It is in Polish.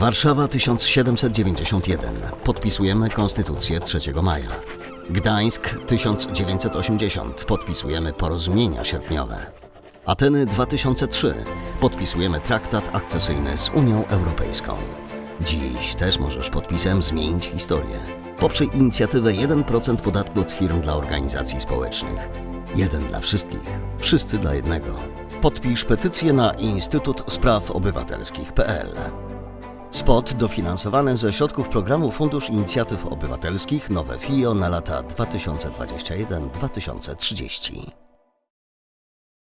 Warszawa 1791. Podpisujemy Konstytucję 3 maja. Gdańsk 1980. Podpisujemy porozumienia sierpniowe. Ateny 2003. Podpisujemy traktat akcesyjny z Unią Europejską. Dziś też możesz podpisem zmienić historię. Poprzyj inicjatywę 1% podatku od firm dla organizacji społecznych. Jeden dla wszystkich, wszyscy dla jednego. Podpisz petycję na Instytut Spraw Obywatelskich.pl. Spot dofinansowany ze środków programu Fundusz Inicjatyw Obywatelskich Nowe FIO na lata 2021-2030.